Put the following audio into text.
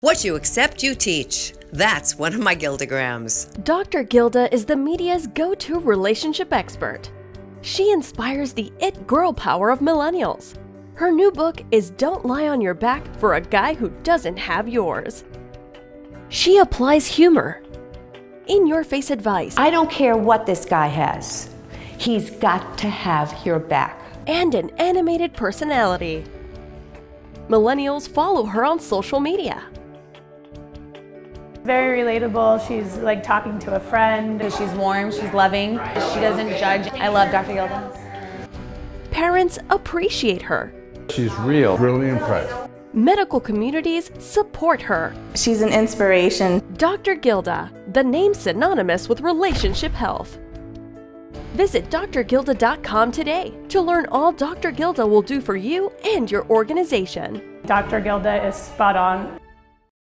What you accept, you teach. That's one of my Gildagrams. Dr. Gilda is the media's go to relationship expert. She inspires the it girl power of millennials. Her new book is Don't Lie on Your Back for a Guy Who Doesn't Have Yours. She applies humor, in your face advice, I don't care what this guy has. He's got to have your back. and an animated personality. Millennials follow her on social media. Very relatable. She's like talking to a friend. She's warm, she's loving, she doesn't judge. I love Dr. Gilda. Parents appreciate her. She's real. Really impressed. Medical communities support her. She's an inspiration. Dr. Gilda, the name synonymous with relationship health. Visit drgilda.com today to learn all Dr. Gilda will do for you and your organization. Dr. Gilda is spot on.